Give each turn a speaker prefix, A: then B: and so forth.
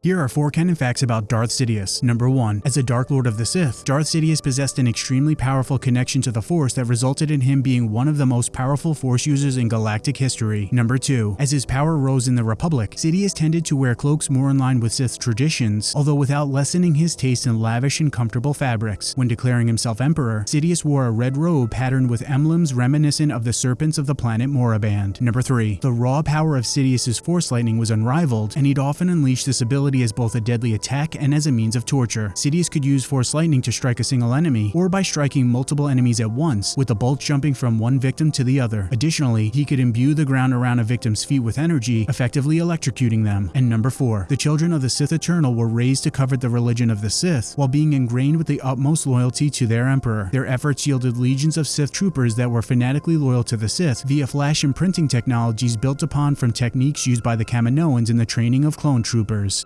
A: Here are four canon facts about Darth Sidious. Number 1. As a Dark Lord of the Sith, Darth Sidious possessed an extremely powerful connection to the Force that resulted in him being one of the most powerful Force users in galactic history. Number 2. As his power rose in the Republic, Sidious tended to wear cloaks more in line with Sith traditions, although without lessening his taste in lavish and comfortable fabrics. When declaring himself Emperor, Sidious wore a red robe patterned with emblems reminiscent of the serpents of the planet Moraband. Number 3. The raw power of Sidious's Force lightning was unrivaled, and he'd often unleash this ability ability as both a deadly attack and as a means of torture. Sidious could use Force Lightning to strike a single enemy, or by striking multiple enemies at once, with the bolt jumping from one victim to the other. Additionally, he could imbue the ground around a victim's feet with energy, effectively electrocuting them. And number 4. The children of the Sith Eternal were raised to covet the religion of the Sith, while being ingrained with the utmost loyalty to their Emperor. Their efforts yielded legions of Sith troopers that were fanatically loyal to the Sith via flash imprinting technologies built upon from techniques used by the Kaminoans in the training of clone troopers.